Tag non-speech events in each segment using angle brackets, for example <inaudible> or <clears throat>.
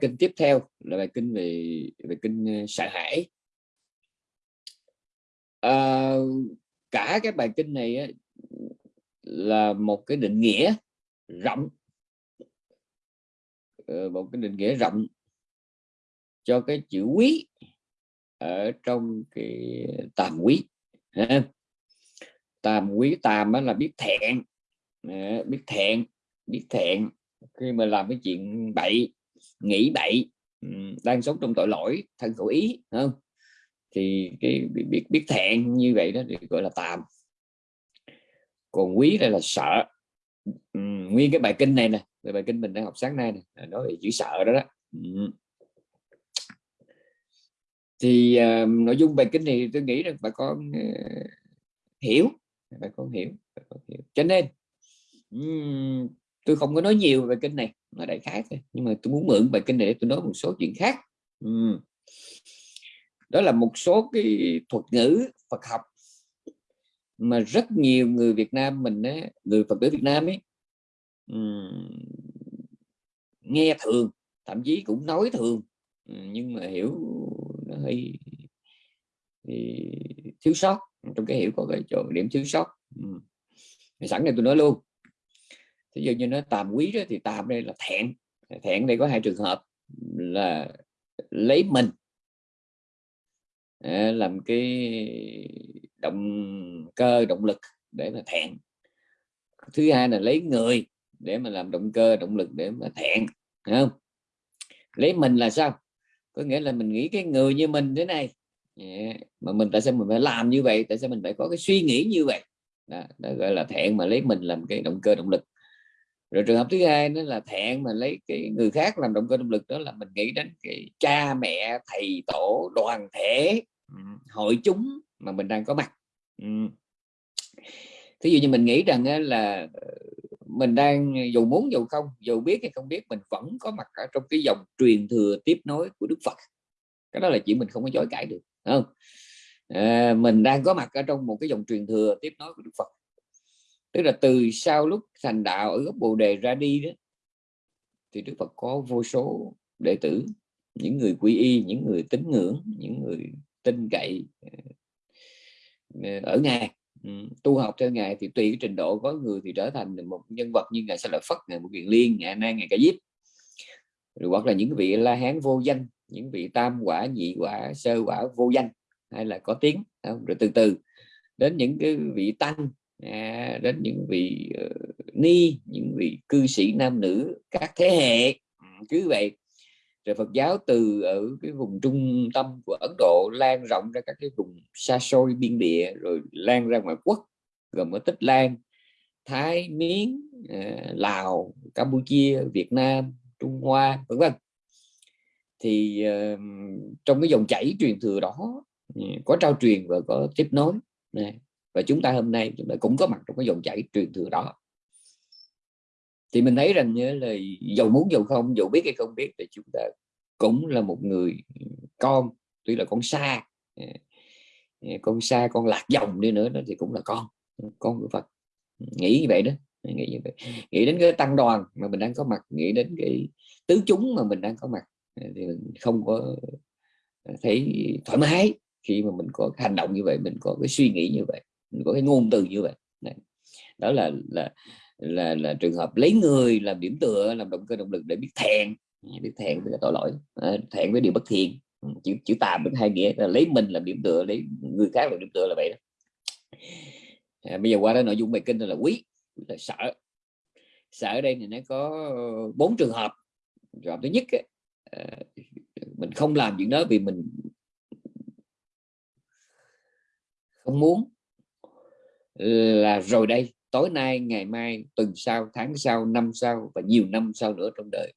kinh tiếp theo là bài kinh về về kinh ờ, sợ hãi. À, cả cái bài kinh này á, là một cái định nghĩa rộng. Ờ, một cái định nghĩa rộng cho cái chữ quý ở trong cái tàm quý tàm quý tàm là biết thẹn biết thẹn biết thẹn khi mà làm cái chuyện bậy nghĩ bậy đang sống trong tội lỗi thân khẩu ý không? Thì cái biết biết thẹn như vậy đó thì gọi là tàm. Còn quý đây là sợ. Nguyên cái bài kinh này nè bài kinh mình đang học sáng nay nè nói về chữ sợ đó đó. Thì uh, nội dung bài kinh này tôi nghĩ rằng bà con uh, hiểu bà con hiểu bà con hiểu. Cho nên um, tôi không có nói nhiều về kinh này mà đại khái thôi nhưng mà tôi muốn mượn bài kinh này để tôi nói một số chuyện khác um, đó là một số cái thuật ngữ Phật học mà rất nhiều người Việt Nam mình ấy, người Phật tử Việt Nam ấy um, nghe thường thậm chí cũng nói thường nhưng mà hiểu nó hơi thì thiếu sót trong cái hiểu có cái chỗ điểm thiếu sót ừ. sẵn này tôi nói luôn thí dụ như nó tàm quý đó, thì tàm đây là thẹn. Thẹn đây có hai trường hợp là lấy mình à, làm cái động cơ động lực để mà thẹn. Thứ hai là lấy người để mà làm động cơ động lực để mà thẹn không? Lấy mình là sao? Có nghĩa là mình nghĩ cái người như mình thế này. Yeah. mà mình tại sao mình phải làm như vậy? Tại sao mình phải có cái suy nghĩ như vậy? Đó, đó gọi là thẹn mà lấy mình làm cái động cơ động lực rồi trường hợp thứ hai đó là thẹn mà lấy cái người khác làm động cơ động lực đó là mình nghĩ đến cái cha mẹ thầy tổ đoàn thể hội chúng mà mình đang có mặt. Thí dụ như mình nghĩ rằng là mình đang dù muốn dù không dù biết hay không biết mình vẫn có mặt ở trong cái dòng truyền thừa tiếp nối của Đức Phật. Cái đó là chuyện mình không có chối cãi được không? À, mình đang có mặt ở trong một cái dòng truyền thừa tiếp nối của Đức Phật tức là từ sau lúc thành đạo ở gốc Bồ Đề ra đi đó, thì Đức Phật có vô số đệ tử, những người quy y, những người tín ngưỡng, những người tin cậy ờ, ờ, ở ngài ừ, tu học theo ngài thì tùy cái trình độ có người thì trở thành một nhân vật như ngài sa lợi phất, ngài một kiền liên, ngài nan ngài cả diếp rồi hoặc là những vị la hán vô danh, những vị tam quả, nhị quả, sơ quả vô danh, hay là có tiếng không? rồi từ từ đến những cái vị tăng à, đến những vị uh, ni những vị cư sĩ nam nữ các thế hệ. Ừ, cứ vậy. Rồi Phật giáo từ ở cái vùng trung tâm của Ấn Độ lan rộng ra các cái vùng xa xôi biên địa rồi lan ra ngoài quốc gồm có Tích Lan Thái Miến ờ, Lào Campuchia Việt Nam Trung Hoa vân vân. Thì uh, trong cái dòng chảy truyền thừa đó ừ, có trao truyền và có tiếp nối. Này và chúng ta hôm nay chúng ta cũng có mặt trong cái dòng chảy truyền thừa đó. Thì mình thấy rằng là dầu muốn dầu không dầu biết hay không biết thì chúng ta cũng là một người con tuy là con xa à, à, con xa con lạc dòng đi nữa đó thì cũng là con con của Phật. Nghĩ như vậy đó nghĩ như vậy. Nghĩ đến cái tăng đoàn mà mình đang có mặt nghĩ đến cái tứ chúng mà mình đang có mặt à, thì mình không có thấy thoải mái khi mà mình có hành động như vậy mình có cái suy nghĩ như vậy có cái ngôn từ như vậy. Đó là là là là trường hợp lấy người làm điểm tựa làm động cơ động lực để biết thẹn. Biết thẹn với tội lỗi. Thẹn với điều bất thiện. Ừ, chữ chữ tàm với hai nghĩa là lấy mình làm điểm tựa lấy người khác làm điểm tựa là vậy đó. À, bây giờ qua đó nội dung bài kinh là quý là sợ. Sợ ở đây thì nó có bốn trường hợp. Trường hợp thứ nhất ấy, à, mình không làm chuyện đó vì mình không muốn là rồi đây, tối nay, ngày mai, tuần sau, tháng sau, năm sau và nhiều năm sau nữa trong đời.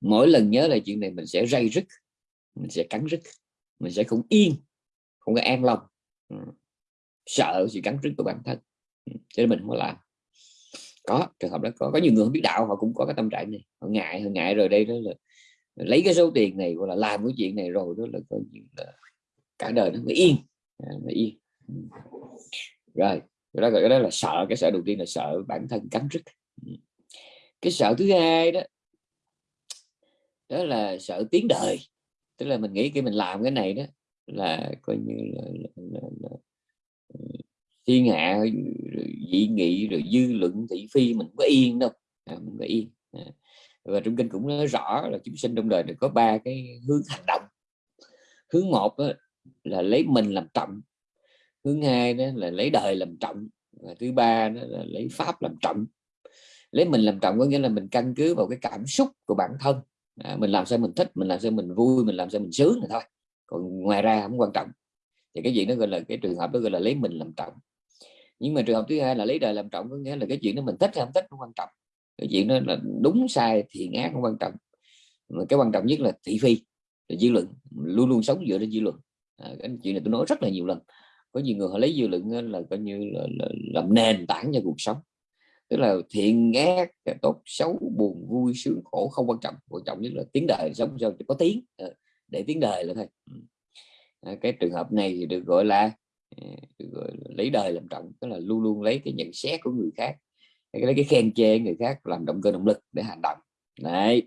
Mỗi lần nhớ lại chuyện này, mình sẽ ray rứt, mình sẽ cắn rứt, mình sẽ không yên, không có an lòng. Ừ. Sợ sự cắn rứt của bản thân. Ừ, cho nên mình không làm. Có, trường hợp đó có. Có nhiều người không biết đạo, họ cũng có cái tâm trạng này. Họ ngại họ ngại rồi đây đó là lấy cái số tiền này gọi là làm cái chuyện này rồi đó là coi như là cả đời nó mới yên. À, nó yên. Ừ. Rồi đó gọi đó là sợ cái sợ đầu tiên là sợ bản thân cắn rứt. Ừ. Cái sợ thứ hai đó đó là sợ tiếng đời. Tức là mình nghĩ khi mình làm cái này đó là coi như là, là, là, là ừ, thiên hạ dị nghị rồi dư luận thị phi mình có yên đâu. À, mình có yên. À. và trong kinh cũng nói rõ là chúng sinh trong đời được có ba cái hướng hành động. Hướng một đó là lấy mình làm trọng thứ hai đó là lấy đời làm trọng và thứ ba đó là lấy pháp làm trọng. Lấy mình làm trọng có nghĩa là mình căn cứ vào cái cảm xúc của bản thân. À, mình làm sao mình thích mình làm sao mình vui mình làm sao mình sướng là thôi. Còn ngoài ra không quan trọng. Thì cái gì nó gọi là cái trường hợp đó gọi là lấy mình làm trọng. Nhưng mà trường hợp thứ hai là lấy đời làm trọng có nghĩa là cái chuyện đó mình thích hay không thích không quan trọng. Cái chuyện đó là đúng sai thiện ác không quan trọng. Mà cái quan trọng nhất là thị phi là dư luận. Luôn luôn sống dựa trên dư luận. À, cái chuyện này tôi nói rất là nhiều lần có nhiều người họ lấy dư luận là coi như là, là làm nền tảng cho cuộc sống. Tức là thiện ác tốt xấu buồn vui sướng khổ không quan trọng. Quan trọng nhất là tiếng đời sống sao có tiếng. Ờ, để tiếng đời là thôi. Ừ. Ờ, cái trường hợp này thì được gọi là ờ, được gọi là lấy đời làm trọng tức là luôn luôn lấy cái nhận xét của người khác lấy cái khen chê người khác làm động cơ động lực để hành động. Đấy.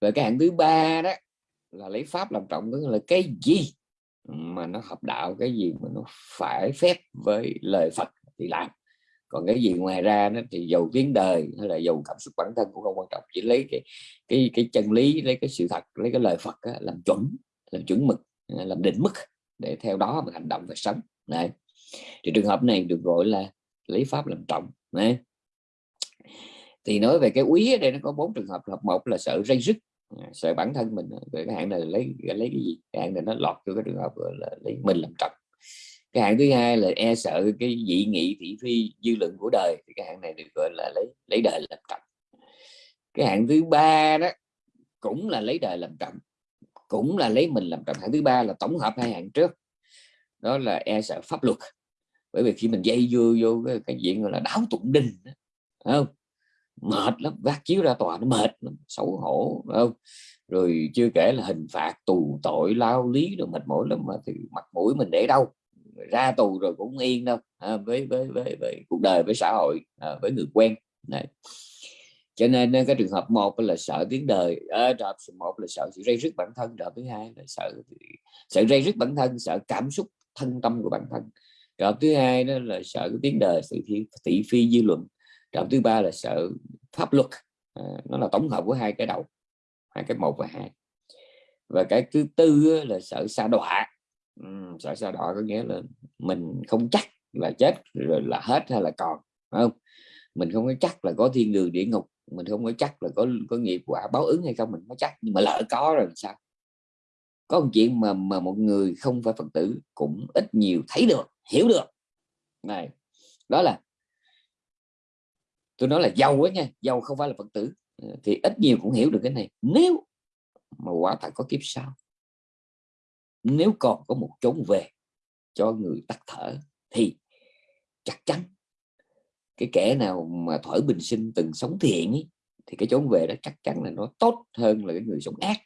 Và cái hạng thứ ba đó là lấy pháp làm trọng tức là cái gì? Mà nó hợp đạo cái gì mà nó phải phép với lời Phật thì làm. Còn cái gì ngoài ra nó thì dầu tiếng đời hay là dầu cảm xúc bản thân cũng không quan trọng chỉ lấy cái cái cái chân lý lấy cái sự thật lấy cái lời Phật á, làm chuẩn làm chuẩn mực à, làm định mức để theo đó mà hành động và sống. Này thì trường hợp này được gọi là lấy pháp làm trọng. Này thì nói về cái quý ở đây nó có bốn trường hợp. Hợp một là sợ rây rứt sợ bản thân mình ờ, cái hạng này lấy lấy cái gì? Cái hạng này nó lọt vô cái trường hợp là lấy mình làm trọng. Cái hạng thứ hai là e sợ cái dị nghị thị phi dư luận của đời thì cái hạng này được gọi là lấy lấy đời làm trọng. Cái hạng thứ ba đó cũng là lấy đời làm trọng cũng là lấy mình làm trọng. Hạng thứ ba là tổng hợp hai hạng trước đó là e sợ pháp luật. Bởi vì khi mình dây vô vô cái, cái chuyện gọi là đáo tụng đình không? Mệt lắm vác chiếu ra tòa nó mệt lắm xấu hổ không? Rồi chưa kể là hình phạt tù tội lao lý rồi mệt mỏi lắm mà thì mặt mũi mình để đâu? Ra tù rồi cũng yên đâu à, với, với với với cuộc đời với xã hội à, với người quen này. Cho nên cái trường hợp một là sợ tiếng đời à, trường hợp một là sợ sự rây rứt bản thân trường hợp thứ hai là sợ sợ rây rứt bản thân sợ cảm xúc thân tâm của bản thân. Trường hợp thứ hai đó là sợ cái tiếng đời sự thị, thị phi dư luận trạm thứ ba là sợ pháp luật. À, nó là tổng hợp của hai cái đầu hai cái một và hai. Và cái thứ tư là sợ xa đọa. Ừ, sợ xa đọa có nghĩa là mình không chắc là chết rồi là hết hay là còn không? Mình không có chắc là có thiên đường địa ngục mình không có chắc là có có nghiệp quả báo ứng hay không mình có chắc. Nhưng mà lỡ có rồi sao? Có một chuyện mà mà một người không phải phật tử cũng ít nhiều thấy được hiểu được. Này đó là tôi nói là giàu á nha giàu không phải là phật tử. Ờ, thì ít nhiều cũng hiểu được cái này. Nếu mà quả thật có kiếp sau nếu còn có một chốn về cho người tắt thở thì chắc chắn cái kẻ nào mà thổi bình sinh từng sống thiện ấy, thì cái chốn về đó chắc chắn là nó tốt hơn là cái người sống ác.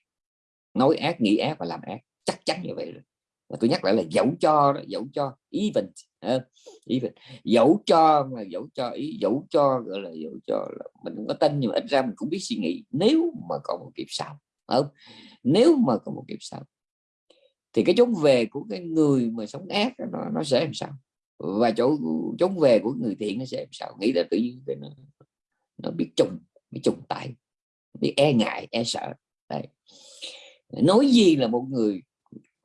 Nói ác nghĩ ác và làm ác chắc chắn như vậy rồi và tôi nhắc lại là dẫu cho đó, dẫu cho even uh, even dẫu cho mà dẫu cho ý dẫu cho gọi là dẫu cho là mình không có tin nhưng mà ít ra mình cũng biết suy nghĩ. Nếu mà có một kiếp sau không? Nếu mà có một kiếp sau thì cái chốn về của cái người mà sống ác nó, nó sẽ làm sao? Và chỗ chốn về của người thiện nó sẽ làm sao? Nghĩ là tự nhiên nó, nó biết trùng biết trùng tại biết e ngại e sợ. Đấy. nói gì là một người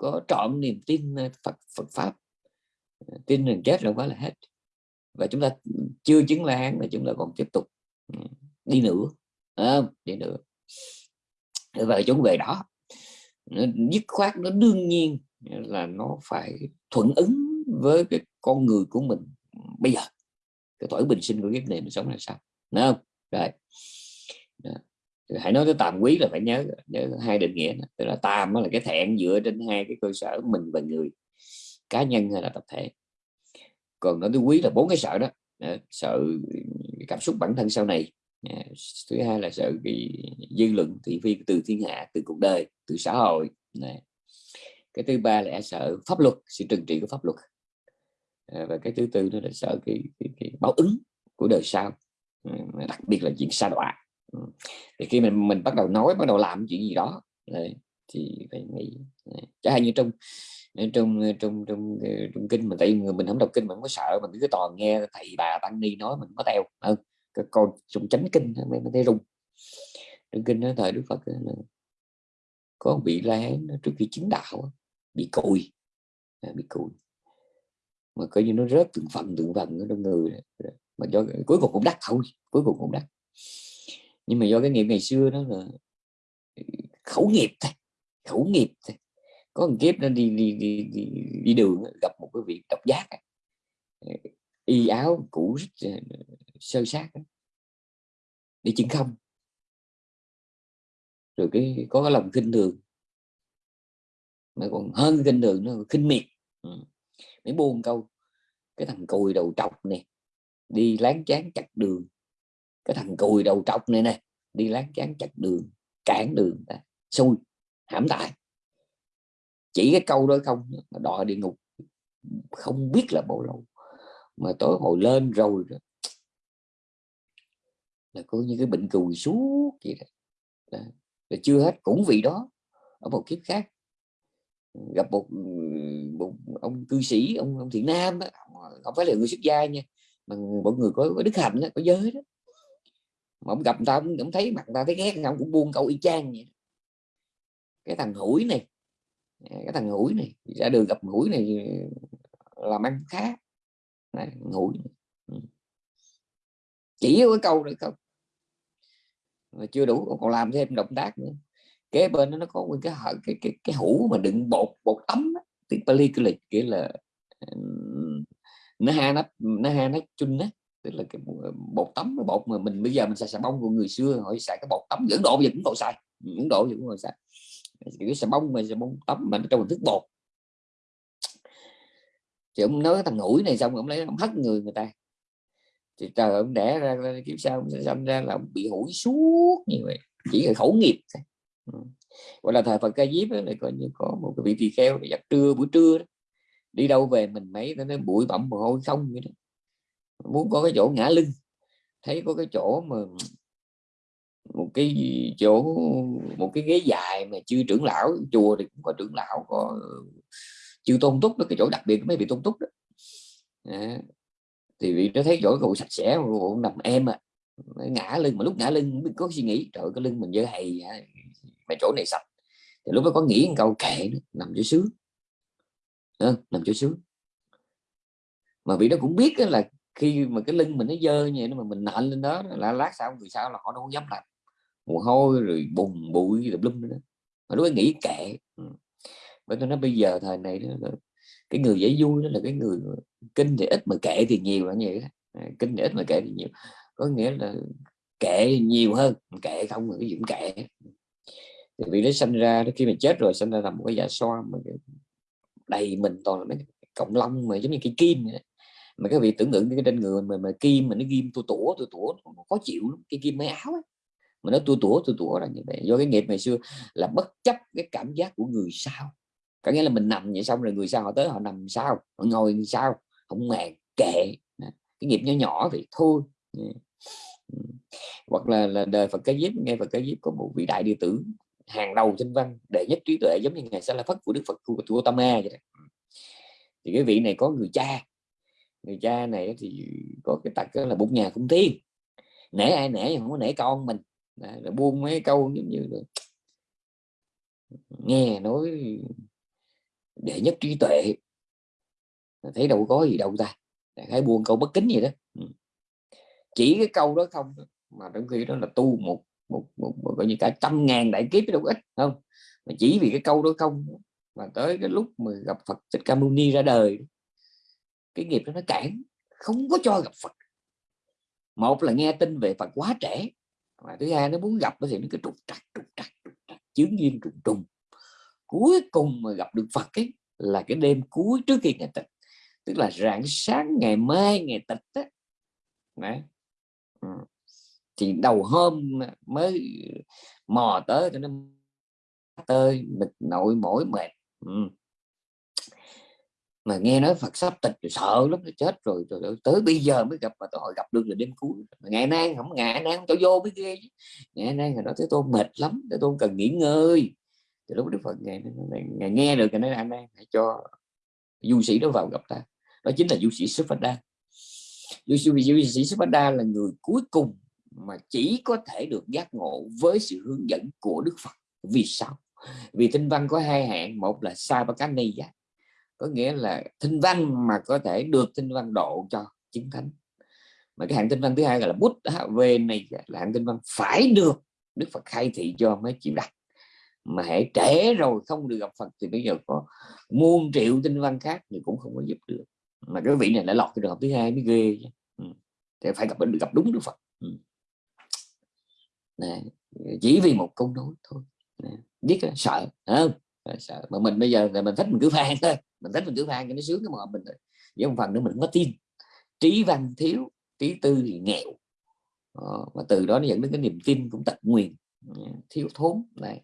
có trọn niềm tin ờ, Phật Phật pháp. Ờ, tin rằng chết là quá là hết. Và chúng ta chưa chứng la hán là chúng ta còn tiếp tục ừ, đi nữa à, đi nữa. Và chúng về đó nó dứt khoát nó đương nhiên là nó phải thuận ứng với cái con người của mình bây giờ. Cái tuổi bình sinh của kiếp này mình sống là sao Đúng không? Rồi. Đó hãy nói tới tàm quý là phải nhớ nhớ hai định nghĩa đó. tức là tàm là cái thẹn dựa trên hai cái cơ sở mình và người cá nhân hay là tập thể. Còn nói tới quý là bốn cái sợ đó. Sợ cảm xúc bản thân sau này. À, thứ hai là sợ cái dư luận thị phi từ thiên hạ từ cuộc đời từ xã hội. Này cái thứ ba là e sợ pháp luật sự trừng trị của pháp luật. À, và cái thứ tư đó là sợ cái, cái, cái báo ứng của đời sau. Ừ, đặc biệt là chuyện sa đọa thì khi mình mình bắt đầu nói bắt đầu làm chuyện gì đó thì phải nghĩ chẳng hạn như trong ờ, ờ, trong trong trong trong, kinh mà tại người mình không đọc kinh mình không có sợ mình cứ toàn nghe thầy bà tăng ni nói mình có theo. Hơn con trong chánh kinh mình thấy rung. Trong kinh nói thời đức phật là có bị la trước khi chứng đạo bị cùi à, bị cùi. Mà coi như nó rớt từng phần từng phần ở trong người mà do cuối cùng cũng đắt thôi cuối cùng cũng đắt nhưng mà do cái nghiệp ngày xưa đó là ừ, khẩu nghiệp thôi khẩu nghiệp thôi. Có một kiếp nó đi đi đi đi, đi đường gặp một cái vị độc giác ờ, y áo cũ ờ, sơ sát đi chứng không. Rồi cái có cái lòng kinh thường. Mà còn hơn kinh thường nó khinh miệt. Ừ. mấy buông câu cái thằng cùi đầu trọc này đi láng chán chặt đường cái thằng cùi đầu trọc này nè đi láng chán chặt đường cản đường ta xui hãm tại chỉ cái câu đó không mà đòi địa ngục không biết là bao lâu mà tối hồi lên rồi là có như cái bệnh cùi suốt vậy đó. đó. Là chưa hết cũng vì đó ở một kiếp khác gặp một, một ông cư sĩ ông, ông thiện nam đó, không phải là người xuất gia nha mà một người có, có đức hạnh đó, có giới đó mà ông gặp người ta cũng ông thấy mặt người ta thấy ghét ông cũng buông câu y chang vậy cái thằng hủi này cái thằng hủi này ra đường gặp hủi này ờ, làm ăn khá. Này, hủi chỉ có cái câu được không. Mà chưa đủ còn làm thêm động tác nữa. Kế bên nó có cái cái cái cái, cái hũ mà đựng bột bột tắm tiếng Pali cái lịch là nó ha nó nó ha nó chun á tức là cái ờ, bột tắm cái bột mà mình, bây giờ mình xài xà bông của người xưa họ xài cái bột tắm dẫn độ giờ cũng còn xài dẫn độ giờ cũng còn xài. Cái xà bông mà xà bông tắm mà trong hình thức bột. Thì ông nói thằng ngủi này xong ông lấy ông hất người người ta. Thì trời ông đẻ ra kiếp sau ông sẽ sinh ra là ông bị hủi suốt như vậy, chỉ là khẩu nghiệp ừ. gọi là thời Phật ca diếp này coi như có một cái vị tỳ kheo giặt trưa, buổi trưa đó. đi đâu về mình mấy, nó bụi bặm mồ hôi không vậy đó muốn có cái chỗ ngã lưng. Thấy có cái chỗ mà một cái chỗ một cái ghế dài mà chưa trưởng lão chùa thì cũng có trưởng lão có chưa tôn túc đó cái chỗ đặc biệt mấy bị tôn túc đó. À, thì vì nó thấy chỗ cụ sạch sẽ cụ nằm em à. Ngã lưng mà lúc ngã lưng có suy nghĩ trời cái lưng mình dơ hầy mà chỗ này sạch. Thì lúc đó có nghĩ một câu kệ nằm chỗ sướng. À, nằm chỗ sướng. Mà vì nó cũng biết là khi mà cái lưng mình nó dơ như vậy mà mình nện lên đó là lát sau người sau là họ đâu dám làm mồ hôi rồi bùn bụi rồi lum nữa mà nó nghĩ kệ. Ừ. Bởi tôi nói bây giờ thời này đó cái người dễ vui đó là cái người kinh thì ít mà kệ thì nhiều là như vậy đó. Ờ, kinh thì ít mà kệ thì nhiều. Có nghĩa là kệ nhiều hơn kệ không mà cái gì cũng kệ. Thì vì nó sinh ra khi mình chết rồi sinh ra làm một cái dạ xoa mà đầy mình toàn là mấy cộng long mà giống như cây kim vậy mà các vị tưởng tượng cái trên người mà, mà kim mà nó ghim tua tủa tua tủa khó chịu lắm cái kim mấy áo ấy. mà nó tua tủa tua tủa là như vậy. Do cái nghiệp ngày xưa là bất chấp cái cảm giác của người sau. Có nghĩa là mình nằm vậy xong rồi người sau họ tới họ nằm sao họ ngồi sao không màng kệ. Cái nghiệp nhỏ nhỏ thì thôi. Hoặc là, là đời Phật cái diếp nghe Phật cái diếp có một vị đại đệ tử hàng đầu trên văn đệ nhất trí tuệ giống như ngày sẽ là phất của Đức Phật của, của A vậy đó. thì cái vị này có người cha người cha này thì có cái tật là bụng nhà cũng thiên nể ai nể không có nể con mình. Là buông mấy câu giống như là nghe nói đệ nhất trí tuệ. Thấy đâu có gì đâu ta. Hãy buông câu bất kính gì đó. Ừ. Chỉ cái câu đó không mà trong khi đó là tu một một, một, một gọi như cả trăm ngàn đại kiếp đâu ít không? Mà chỉ vì cái câu đó không mà tới cái lúc mà gặp Phật Thích Ca Mâu Ni ra đời cái nghiệp đó nó cản, không có cho gặp Phật một là nghe tin về Phật quá trẻ và thứ hai nó muốn gặp thì nó cứ trục trặc trục trặc trục trặc, chướng duyên trùng trùng cuối cùng mà gặp được Phật ấy là cái đêm cuối trước khi ngày tịch, tức là rạng sáng ngày mai ngày tịch á Đấy. Ừ. thì đầu hôm mới mò tới cho nên tơi mệt nội mỏi mệt ừ mà nghe nói Phật sắp tịch rồi sợ lắm nó chết rồi, rồi, rồi tới bây giờ mới gặp mà tôi gặp được là đêm cuối. Ngày nay không ngày nay tôi vô mới ghê ngày nay người đó thấy tôi mệt lắm tôi tôi cần nghỉ ngơi. Thì lúc Đức Phật ngày, ngày, ngày nghe được cái nói anh đang hãy cho du sĩ đó vào gặp ta. Đó chính là du sĩ Supada. Du sĩ, du sĩ Supada là người cuối cùng mà chỉ có thể được giác ngộ với sự hướng dẫn của Đức Phật. Vì sao? Vì tinh văn có hai hạng một là Sabakaniya có nghĩa là tinh văn mà có thể được tinh văn độ cho chứng thánh. Mà cái hạng tinh văn thứ hai gọi là bút về này là hạng tinh văn phải được Đức Phật khai thị cho mới chịu đặt. Mà hãy trễ rồi không được gặp Phật thì bây giờ có muôn triệu tinh văn khác thì cũng không có giúp được. Mà cái vị này lại lọt cái trường hợp thứ hai mới ghê ừ. thì phải gặp được gặp đúng Đức Phật. Ừ. này, chỉ vì một câu nói thôi. Này, biết là sợ không? Sợ mà mình bây giờ là mình thích mình cứ phan thôi. Mình thích mình cứ phan cho nó sướng cái mà mình thôi. Với một phần nữa mình có tin. Trí văn thiếu trí tư thì nghèo. Ờ, mà từ đó nó dẫn đến cái niềm tin cũng tật nguyền. Ừ, thiếu thốn này.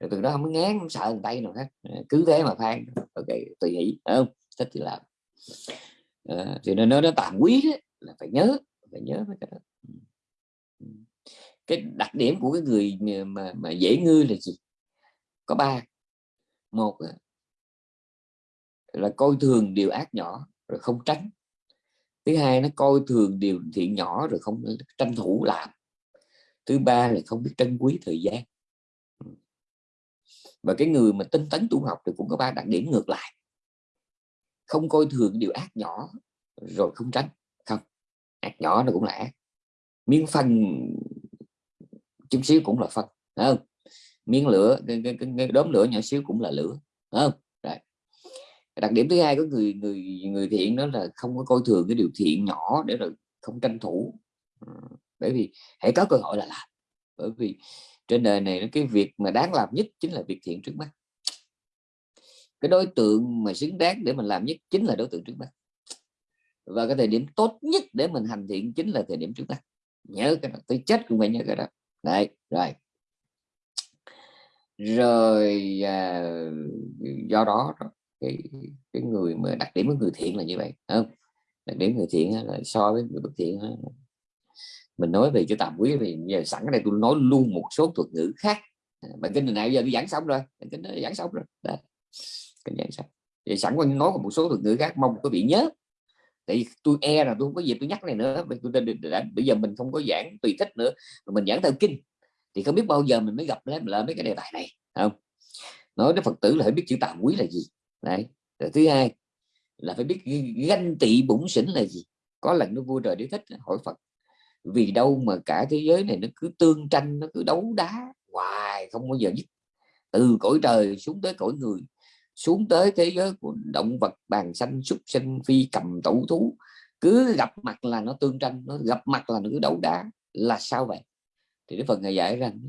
Rồi từ đó không ngán không sợ tay nào khác ờ, cứ thế mà phan ok tùy hỷ không? Thích thì làm. À, thì nó nó tạm quý đấy, là phải nhớ phải nhớ cái đó. Ừ. Ừ. Cái đặc điểm của cái người mà mà dễ ngư là gì? Có ba một là coi thường điều ác nhỏ rồi không tránh. Thứ hai nó coi thường điều thiện nhỏ rồi không tranh thủ làm. Thứ ba là không biết trân quý thời gian. Và cái người mà tinh tấn tu học thì cũng có ba đặc điểm ngược lại. Không coi thường điều ác nhỏ rồi không tránh. Không, ác nhỏ nó cũng là ác. Miếng phân chút xíu cũng là phân không? Miếng lửa cái, cái, cái, cái đốm lửa nhỏ xíu cũng là lửa không? Rồi. đặc điểm thứ hai của người người người thiện đó là không có coi thường cái điều thiện nhỏ để rồi không tranh thủ. Ừ, bởi vì hãy có cơ hội là làm. Bởi vì trên đời này cái việc mà đáng làm nhất chính là việc thiện trước mắt. Cái đối tượng mà xứng đáng để mình làm nhất chính là đối tượng trước mắt. Và cái thời điểm tốt nhất để mình hành thiện chính là thời điểm trước mắt. Nhớ cái đó tôi chết cũng phải nhớ cái đó. Đấy rồi rồi à, do đó cái cái người mà đặc điểm của người thiện là như vậy không? Đặc điểm người thiện là so với người bất thiện mình nói về cái tạm quý thì giờ sẵn cái này tôi nói luôn một số thuật ngữ khác. À, bản kinh này giờ tôi giảng xong rồi bản kinh nó giảng xong rồi. Đây kinh giảng xong. Vậy sẵn quan nói một số thuật ngữ khác mong quý vị nhớ. Tại tôi e là tôi không có dịp tôi nhắc này nữa bây giờ mình không có giảng tùy thích nữa mình giảng theo kinh thì không biết bao giờ mình mới gặp lại là mấy cái đề tài này không? Nói đến phật tử là phải biết chữ tạm quý là gì, đấy. Rồi thứ hai là phải biết ganh tị bụng xỉn là gì. Có lần nó vua trời đế thích hỏi phật, vì đâu mà cả thế giới này nó cứ tương tranh, nó cứ đấu đá hoài, không bao giờ dứt. Từ cõi trời xuống tới cõi người, xuống tới thế giới của động vật bàn xanh súc sinh, phi cầm, tẩu thú. Cứ gặp mặt là nó tương tranh, nó gặp mặt là nó cứ đấu đá. Là sao vậy? Thì cái phần ngài giải rằng,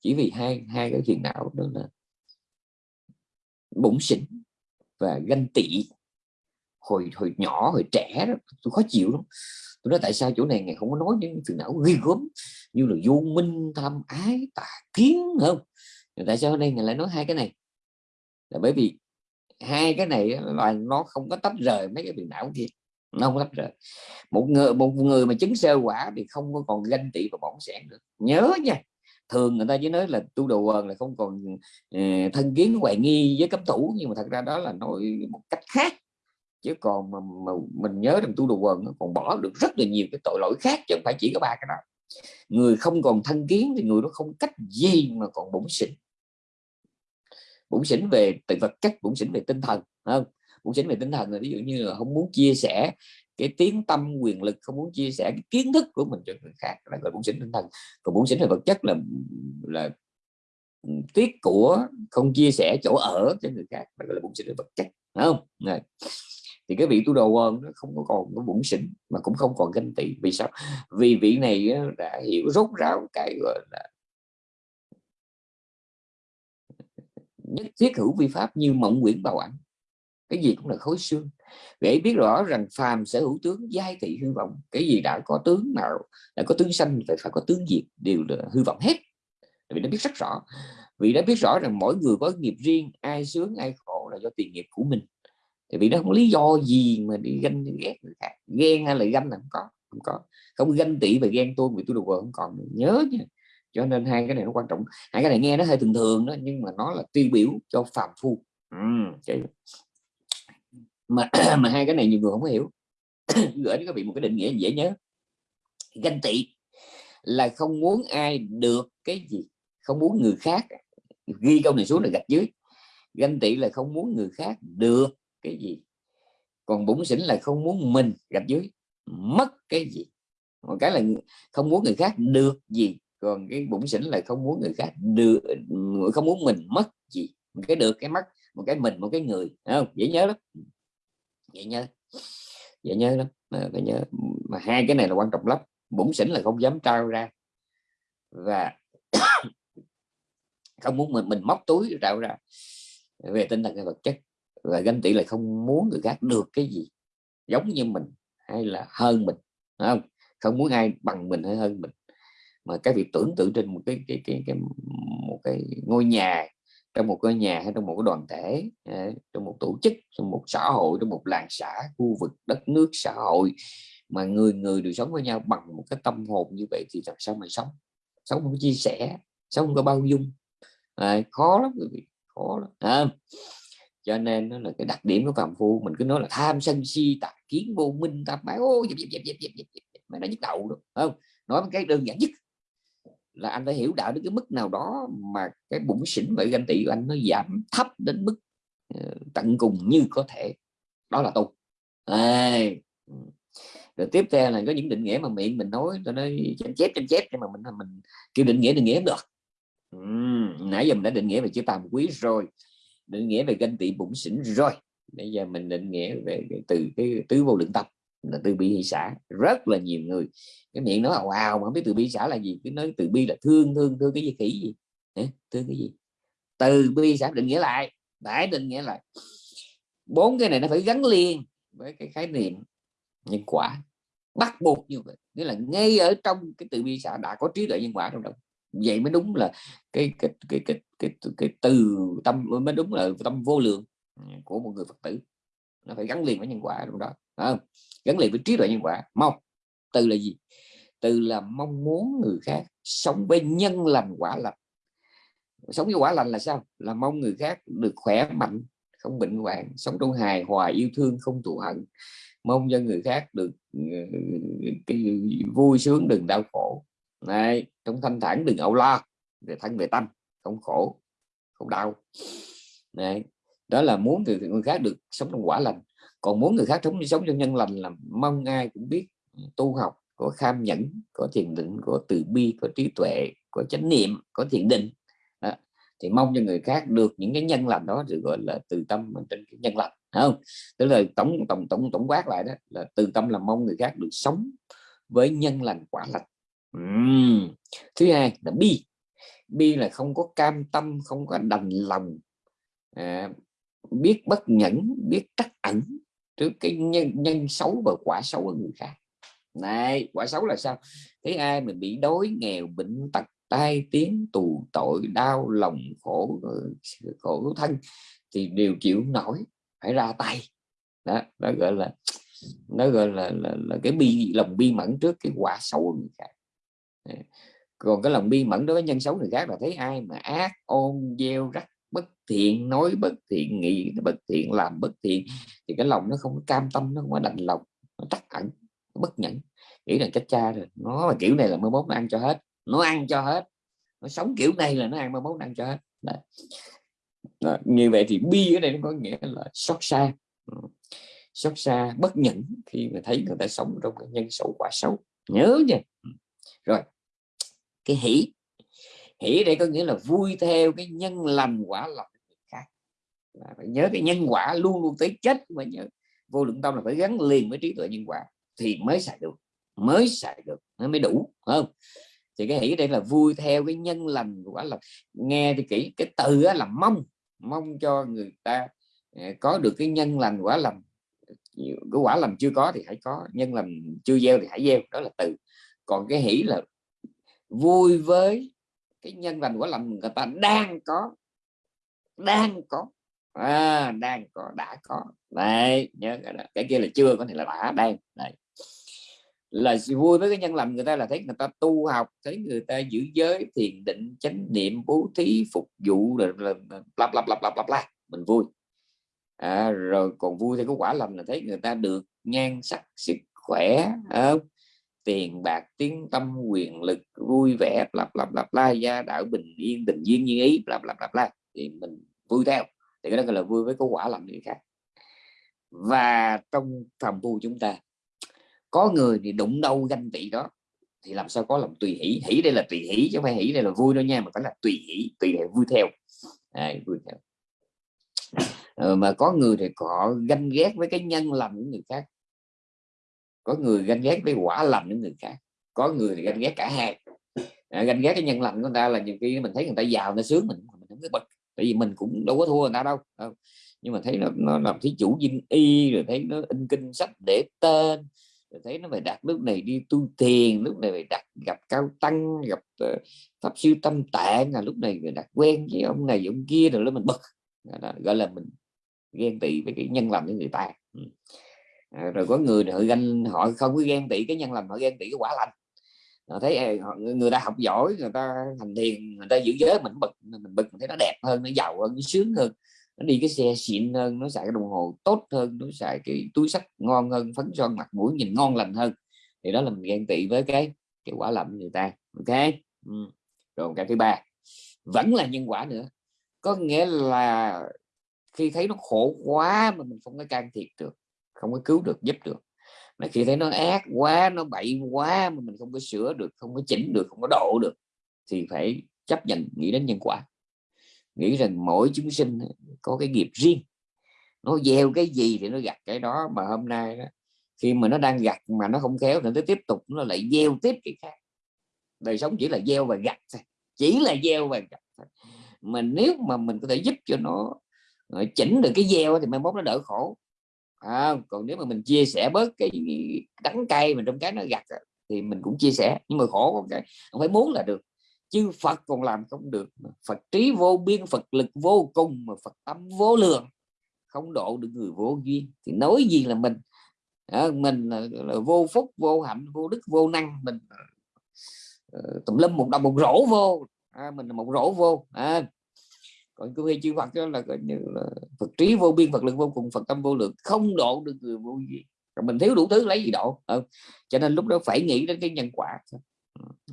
chỉ vì hai hai cái phiền não đó là bụng xỉn và ganh tị. Hồi hồi nhỏ, hồi trẻ đó, tôi khó chịu lắm. Tôi nói tại sao chỗ này ngày không có nói những phiền não ghi gớm như là vô minh, tham ái, tà kiến không? Tại sao đây ngài lại nói hai cái này? Là bởi vì hai cái này là nó không có tách rời mấy cái phiền não kia nó không lắp rời một người một người mà chứng sơ quả thì không có còn ganh tị và bỏng sẻn được. Nhớ nha thường người ta chỉ nói là tu đồ quần là không còn uh, thân kiến hoài nghi với cấp thủ nhưng mà thật ra đó là nói một cách khác. Chứ còn mà, mà mình nhớ rằng tu đồ quần nó còn bỏ được rất là nhiều cái tội lỗi khác chứ không phải chỉ có ba cái đó. Người không còn thân kiến thì người đó không cách gì mà còn bổn xỉn. Bổn xỉn về từ vật chất bổn xỉn về tinh thần không? Bổn chính về tinh thần là ví dụ như là không muốn chia sẻ cái tiếng tâm, quyền lực, không muốn chia sẻ cái kiến thức của mình cho người khác, là gọi bổn xỉn tinh thần. Còn bổn xỉn về vật chất là là ừ, tiết của không chia sẻ chỗ ở cho người khác là gọi là bổn xỉn về vật chất đúng không? Này. Thì cái vị tu đồ quân nó không có còn có bụng xỉn, mà cũng không còn ganh tị. Vì sao? Vì vị này đã hiểu rốt ráo cái gọi là nhất thiết hữu vi pháp như mộng quyển bào ảnh cái gì cũng là khối xương. Để biết rõ rằng phàm sở hữu tướng giai thị hư vọng cái gì đã có tướng nào đã có tướng xanh phải phải có tướng diệt đều là hư vọng hết. Vì nó biết rất rõ. Vì đã biết rõ rằng mỗi người có nghiệp riêng ai sướng ai khổ là do tiền nghiệp của mình. Thì vì nó không lý do gì mà đi ganh ghét người khác. Ghen hay là ganh là không có không có. Không ganh tị và ghen tôi, vì tôi được không còn nhớ nha. Cho nên hai cái này nó quan trọng. Hai cái này nghe nó hơi thường thường đó nhưng mà nó là tiêu biểu cho phàm phu. Ừ, mà <clears throat> mà hai cái này nhiều người không hiểu. <clears throat> Gửi đến các vị một cái định nghĩa dễ nhớ. Ganh tị là không muốn ai được cái gì, không muốn người khác ghi câu này xuống là gạch dưới. Ganh tị là không muốn người khác được cái gì, còn bụng xỉn là không muốn mình gạch dưới. Mất cái gì, một cái là không muốn người khác được gì, còn cái bụng xỉn là không muốn người khác được, không muốn mình mất gì. Một cái được, cái mất, một cái mình, một cái người không? Dễ nhớ lắm dễ nhớ. Dễ nhớ lắm. Phải nhớ mà hai cái này là quan trọng lắm. Bụng xỉn là không dám trao ra. Và <coughs> không muốn mình mình móc túi trao ra. Về tinh thần hay vật chất. Và ganh tị là không muốn người khác được cái gì giống như mình hay là hơn mình không? Không muốn ai bằng mình hay hơn mình. Mà cái việc tưởng tượng trên một cái cái cái, cái một cái ngôi nhà trong một cái nhà hay trong một cái đoàn thể trong một tổ chức trong một xã hội trong một làng xã khu vực đất nước xã hội mà người người đều sống với nhau bằng một cái tâm hồn như vậy thì làm sao mà sống sống không có chia sẻ sống không có bao dung à, khó lắm quý vị khó lắm à, cho nên nó là cái đặc điểm của phàm phu mình cứ nói là tham sân si tà kiến vô minh tạp bái ô dẹp dẹp dẹp dẹp dẹp dẹp mà nó nhức đầu đó không nói một cái đơn giản nhất là anh phải hiểu đạo đến cái mức nào đó mà cái bụng xỉn và ganh tị của anh nó giảm thấp đến mức ờ, tận cùng như có thể. Đó là tu. À, rồi tiếp theo là có những định nghĩa mà miệng mình nói cho nó chém chép chém chép nhưng mà mình mình kêu định nghĩa định nghĩa được. Ừ. nãy giờ mình đã định nghĩa về chữ tàm quý rồi định nghĩa về ganh tị bụng xỉn rồi. Bây giờ mình định nghĩa về từ cái tứ vô lượng tâm là từ bi hỷ xã rất là nhiều người cái miệng nói wow mà không biết từ bi xã là gì. Cứ nói từ bi là thương thương thương cái gì khỉ gì? Thương cái gì? Từ bi xã định nghĩa lại đại định nghĩa lại. Bốn cái này nó phải gắn liền với cái khái niệm nhân quả bắt buộc như vậy nghĩa là ngay ở trong cái từ bi xã đã có trí tuệ nhân quả trong đó vậy mới đúng là cái cái cái cái cái, cái, cái từ tâm mới đúng là tâm vô lượng của một người phật tử. Nó phải gắn liền với nhân quả trong đó không? Gắn liền với trí tuệ nhân quả. Mong từ là gì? Từ là mong muốn người khác sống với nhân lành quả lành. Sống với quả lành là sao? Là mong người khác được khỏe mạnh không bệnh hoạn sống trong hài hòa yêu thương không thù hận. Mong cho người khác được ờ, cái vui sướng đừng đau khổ. Này trong thanh thản đừng âu lo về thân về tâm không khổ không đau. Này đó là muốn người, người khác được sống trong quả lành còn muốn người khác sống sống trong nhân lành là mong ai cũng biết ừ, tu học có kham nhẫn có thiền định có từ bi có trí tuệ có chánh niệm có thiền định đó. thì mong cho người khác được những cái nhân lành đó được gọi là từ tâm trên cái nhân lành không tức là tổng tổng tổng tổng quát lại đó là từ tâm là mong người khác được sống với nhân lành quả lành uhm. thứ hai là bi bi là không có cam tâm không có đành lòng à, biết bất nhẫn biết trắc ẩn trước cái nhân, nhân xấu và quả xấu của người khác. Này quả xấu là sao? Thấy ai mình bị đói nghèo bệnh tật tai tiếng tù tội đau lòng khổ ờ, khổ thân thì đều chịu nổi phải ra tay. Đó nó gọi là nó gọi là, là, là cái bi lòng bi mẫn trước cái quả xấu của người khác. Còn cái lòng bi mẫn đối với nhân xấu người khác là thấy ai mà ác ôn gieo rắc thiện nói bất thiện nghĩ bất thiện làm bất thiện thì cái lòng nó không có cam tâm nó không có đành lòng nó tắc ẩn nó bất nhẫn. Nghĩ là chết cha rồi nó là kiểu này là mới mốt nó ăn cho hết nó ăn cho hết nó sống kiểu này là nó ăn mới mốt nó ăn cho hết. Đấy. Đó, như vậy thì bi ở đây nó có nghĩa là xót xa. Ừ. Xót xa bất nhẫn khi mà thấy người ta sống trong cái nhân xấu quả xấu. Nhớ nha. Ừ. Rồi cái hỷ. Hỷ đây có nghĩa là vui theo cái nhân lành quả lành là phải nhớ cái nhân quả luôn luôn tới chết mà nhớ. Vô lượng tâm là phải gắn liền với trí tuệ nhân quả thì mới xài được, mới xài được, nó mới đủ không? Thì cái hỷ đây là vui theo cái nhân lành quả lành nghe thì kỹ, cái từ là mong mong cho người ta à, có được cái nhân lành quả lành cái quả lành chưa có thì hãy có, nhân lành chưa gieo thì hãy gieo, đó là từ. Còn cái hỷ là vui với cái nhân lành quả lành người ta đang có đang có à, đang có đã có. Đấy nhớ cái, đó. cái kia là chưa có thể là đã đang đấy. Là vui với cái nhân lành người ta là thấy người ta tu học thấy người ta giữ giới thiền định chánh niệm bố thí phục vụ là bla bla bla bla bla bla. Mình vui. À, rồi còn vui thì có quả lành là thấy người ta được nhan sắc sức khỏe không? tiền bạc tiếng tâm quyền lực vui vẻ bla bla bla bla gia đạo bình yên tình duyên như ý bla bla bla bla. Thì mình vui theo thì cái đó gọi là vui với có quả làm người khác. Và trong phàm phu chúng ta có người thì đụng đâu ganh tị đó thì làm sao có lòng tùy hỷ? Hỷ đây là tùy hỷ chứ không phải hỷ đây là vui đâu nha mà phải là tùy hỷ tùy để vui theo. À, vui theo. Ờ, mà có người thì họ ganh ghét với cái nhân lành của người khác. Có người ganh ghét với quả lành của người khác. Có người thì ganh ghét cả hai. À, ganh ghét cái nhân lành của người ta là nhiều khi mình thấy người ta giàu nó sướng mình mình không biết bật tại vì mình cũng đâu có thua người ta đâu ờ. nhưng mà thấy nó nó làm thí chủ dinh y rồi thấy nó in kinh sách để tên rồi thấy nó phải đặt lúc này đi tu thiền, lúc này phải đặt gặp cao tăng gặp uh, pháp sư tâm tạng là lúc này đặt quen với ông này ông kia rồi mình bực. Gọi là mình ghen tị với cái nhân lành của người ta. À, rồi có người họ ganh họ không có ghen tị cái nhân lành họ ghen tị cái quả lành. Ờ, ờ, họ thấy người ta học giỏi, người ta thành thiền, người ta giữ giới mình bực mình bực mình thấy nó đẹp hơn, nó giàu hơn, nó sướng hơn. Nó đi cái xe xịn hơn, nó xài cái đồng hồ tốt hơn, nó xài cái túi sách ngon hơn, phấn son mặt mũi nhìn ngon lành hơn. Thì đó là mình ghen tị với cái cái quả lầm người ta, ok? Ừ. rồi cái thứ ba, vẫn là nhân quả nữa. Có nghĩa là khi thấy nó khổ quá mà mình không có can thiệp được, không có cứu được, giúp được mà khi thấy nó ác quá nó bậy quá mà mình không có sửa được không có chỉnh được không có độ được thì phải chấp nhận nghĩ đến nhân quả. Nghĩ rằng mỗi chúng sinh có cái nghiệp riêng. Nó gieo cái gì thì nó gặt cái đó mà hôm nay đó, khi mà nó đang gặt mà nó không khéo thì nó tiếp tục nó lại gieo tiếp cái khác. Đời sống chỉ là gieo và gặt thôi chỉ là gieo và gặt thôi. Mà nếu mà mình có thể giúp cho nó ờ, chỉnh được cái gieo thì mai mốt nó đỡ khổ à, còn nếu mà mình chia sẻ bớt cái đắng cay mình trong cái nó gặt thì mình cũng chia sẻ. Nhưng mà khổ cái không phải muốn là được. Chứ Phật còn làm không được Phật trí vô biên Phật lực vô cùng mà Phật tâm vô lượng. Không độ được người vô duyên. Thì nói gì là mình? À, mình là, là vô phúc vô hạnh vô đức vô năng. Mình uh, tùm lum một đồng một rổ vô. À, mình là một rổ vô. À, còn cứ hay chư Phật đó là coi như là Phật trí vô biên Phật lực vô cùng Phật tâm vô lượng không độ được người vô gì, rồi mình thiếu đủ thứ lấy gì độ? Ừ. cho nên lúc đó phải nghĩ đến cái nhân quả.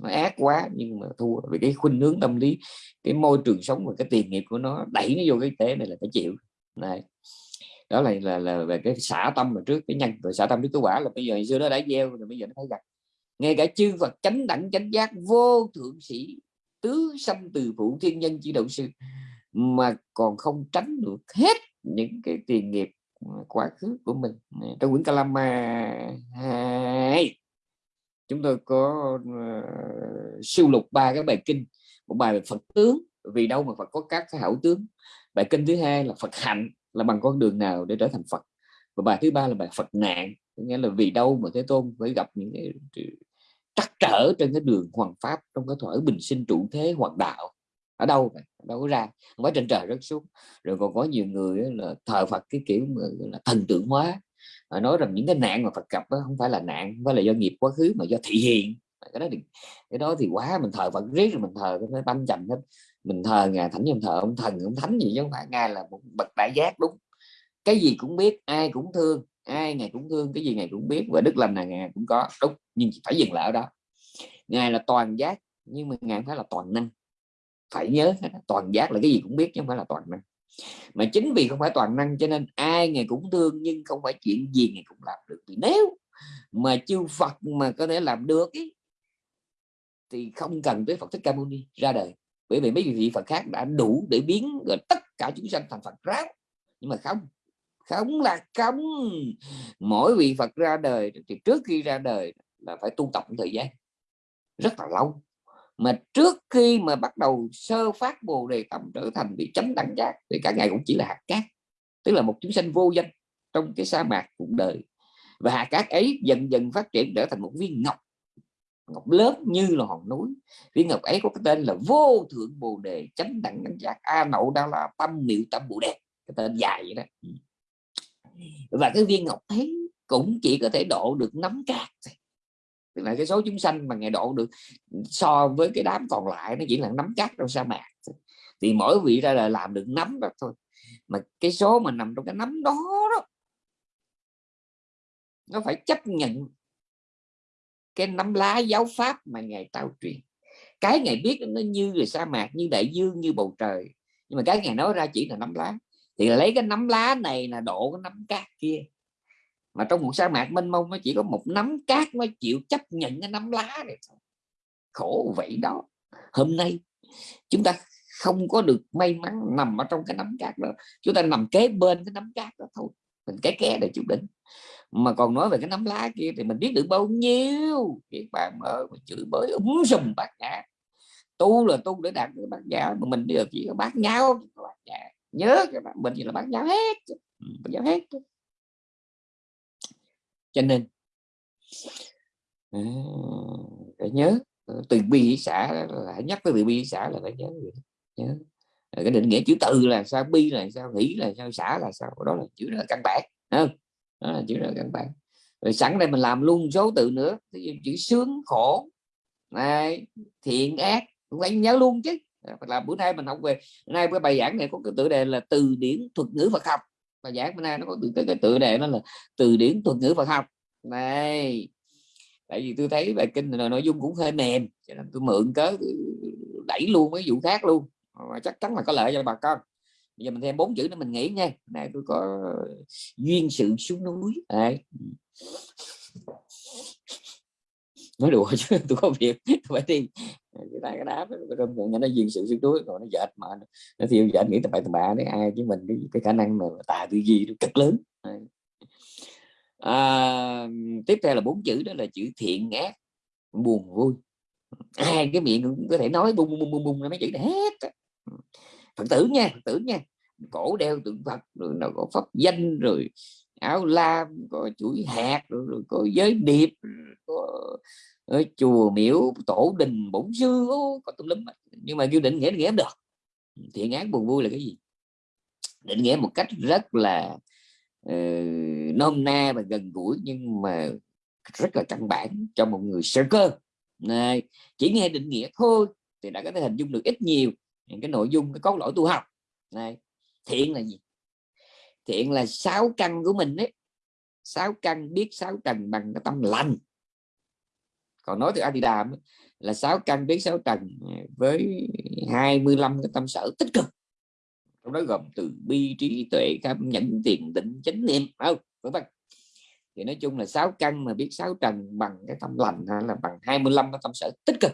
Nó ác quá nhưng mà thua vì cái khuynh hướng tâm lý cái môi trường sống và cái tiền nghiệp của nó đẩy nó vô cái tế này là phải chịu. Này đó là là là về cái xả tâm mà trước cái nhân rồi xả tâm trước cái quả là bây giờ xưa nó đã gieo rồi bây giờ nó thấy gặp. Ngay cả chư Phật chánh đẳng chánh giác vô thượng sĩ tứ sanh từ phụ thiên nhân chỉ đạo sư mà còn không tránh được hết những cái tiền nghiệp ờ, quá khứ của mình. Trong quyển Kalama hai. Chúng tôi có uh, siêu lục ba cái bài kinh. Một bài về Phật tướng vì đâu mà Phật có các cái hảo tướng. Bài kinh thứ hai là Phật hạnh là bằng con đường nào để trở thành Phật? Và bài thứ ba là bài Phật nạn nghĩa là vì đâu mà Thế Tôn phải gặp những cái trắc trở trên cái đường hoàng pháp trong cái thuở bình sinh trụ thế hoàng đạo ở đâu vậy? Đâu có ra. Mới trên trời rất xuống. Rồi còn có nhiều người là thờ Phật, cái kiểu mà là, thần tượng hóa. Nói rằng những cái nạn mà Phật gặp đó không phải là nạn, không phải là do nghiệp quá khứ, mà do thị hiện cái đó thì, cái đó thì quá mình thờ Phật, riết rồi mình thờ, cái tâm trầm hết. Mình thờ ngài, thánh nhân thờ ông thần, ông thánh gì chứ không phải. Ngài là một bậc đại giác, đúng. Cái gì cũng biết, ai cũng thương, ai ngài cũng thương, cái gì ngài cũng biết, và đức lành là ngài cũng có, đúng. Nhưng phải dừng lại ở đó. Ngài là toàn giác, nhưng mà ngài phải là toàn năng phải nhớ toàn giác là cái gì cũng biết chứ không phải là toàn năng. Mà chính vì không phải toàn năng cho nên ai ngày cũng thương nhưng không phải chuyện gì ngày cũng làm được. Thì nếu mà chư Phật mà có thể làm được ý, thì không cần tới Phật Thích Ca Mâu Ni ra đời. Bởi vì mấy vị Phật khác đã đủ để biến rồi tất cả chúng sanh thành Phật ráo. Nhưng mà không không là không. Mỗi vị Phật ra đời thì trước khi ra đời là phải tu tập một thời gian. Rất là lâu mà trước khi mà bắt đầu sơ phát bồ đề tâm trở thành vị chánh đẳng giác, thì cả ngày cũng chỉ là hạt cát, tức là một chúng sanh vô danh trong cái sa mạc cuộc đời. Và hạt cát ấy dần dần phát triển trở thành một viên ngọc ngọc lớn như là hòn núi. Viên ngọc ấy có cái tên là vô thượng bồ đề chánh đẳng đẳng giác, a nậu đa la tâm miệu tâm bồ đề, cái tên dài vậy đó. Và cái viên ngọc ấy cũng chỉ có thể độ được nắm cát tức là cái số chúng sanh mà ngày độ được so với cái đám còn lại nó chỉ là nắm cát trong sa mạc. Thì mỗi vị ra là làm được nắm đó thôi. Mà cái số mà nằm trong cái nắm đó đó, nó phải chấp nhận cái nắm lá giáo pháp mà ngài trao truyền. Cái ngài biết nó như là sa mạc, như đại dương, như bầu trời. Nhưng mà cái ngài nói ra chỉ là nắm lá. Thì lấy cái nắm lá này là độ cái nắm cát kia mà trong một sa mạc mênh mông nó chỉ có một nắm cát mới chịu chấp nhận cái nắm lá này thôi. Khổ vậy đó. Hôm nay chúng ta không có được may mắn nằm ở trong cái nắm cát đó. Chúng ta nằm kế bên cái nắm cát đó thôi. Mình cái ké để chịu đỉnh mà còn nói về cái nắm lá kia thì mình biết được bao nhiêu. Cái bạn mơ mà chửi bới úng sùm bạc nhã. Tu là tu để đạt được bạc nhã, mà mình bây giờ chỉ có bác nhau nhã. Nhớ các bạn mình chỉ là bác nhau hết ừ, bác nhau hết cho nên à, phải nhớ ờ, từ bi xã hãy nhắc tới từ bi xã là phải nhớ nhớ. Cái định nghĩa chữ từ là sao, bi là sao, nghĩ là sao, xã là sao, đó là chữ là căn bản không? Đó là chữ là căn bản. Rồi sẵn đây mình làm luôn số từ nữa chữ sướng, khổ, này, thiện, ác, cũng phải nhớ luôn chứ. Là bữa nay mình học về nay cái bài giảng này có cái tựa đề là từ điển thuật ngữ Phật học bài giảng bữa nay nó có từ cái cái tựa đề nó là từ điển thuật ngữ Phật học. Này, tại vì tôi thấy bài kinh là nội dung cũng hơi mềm, cho nên tôi mượn cớ đẩy luôn mấy vụ khác luôn. Mà chắc chắn là có lợi cho bà con. Bây giờ mình thêm bốn chữ nữa mình nghĩ nha. Này, tôi có duyên sự xuống núi. Này nói đùa chứ, <laughs> tôi có việc, tôi phải đi cái tay cái đá nó nó duyên sự xuống núi rồi nó dệt mà. Nó thiêu dệt nghĩ tầm bậy tầm bạ đấy ai chứ mình cái, cái khả năng mà tà tư duy nó cực lớn. À, tiếp theo là bốn chữ đó là chữ thiện ác buồn vui. Ai cái miệng cũng có thể nói bung bung bung bung mấy chữ này hết phật tử nha phật tử nha. Cổ đeo tượng phật rồi nó có pháp danh rồi áo lam có chuỗi hạt rồi, rồi có giới điệp có ở chùa miễu tổ đình bổn sư có tùm lum nhưng mà kêu định nghĩa định nghĩa được. Thiện ác buồn vui là cái gì? Định nghĩa một cách rất là uh, nôm na và gần gũi nhưng mà rất là căn bản cho một người sơ cơ. Này chỉ nghe định nghĩa thôi thì đã có thể hình dung được ít nhiều những cái nội dung cái cốt lõi tu học. Này thiện là gì? Thiện là sáu căn của mình đấy sáu căn biết sáu trần bằng cái tâm lành còn nói từ Adidam là sáu căn biết sáu trần à, với 25 cái tâm sở tích cực. Trong đó gồm từ bi trí tuệ cam nhẫn, tiền, định, chánh niệm không? Vân vân. Thì nói chung là sáu căn mà biết sáu trần bằng cái tâm lành hay là bằng 25 cái tâm sở tích cực,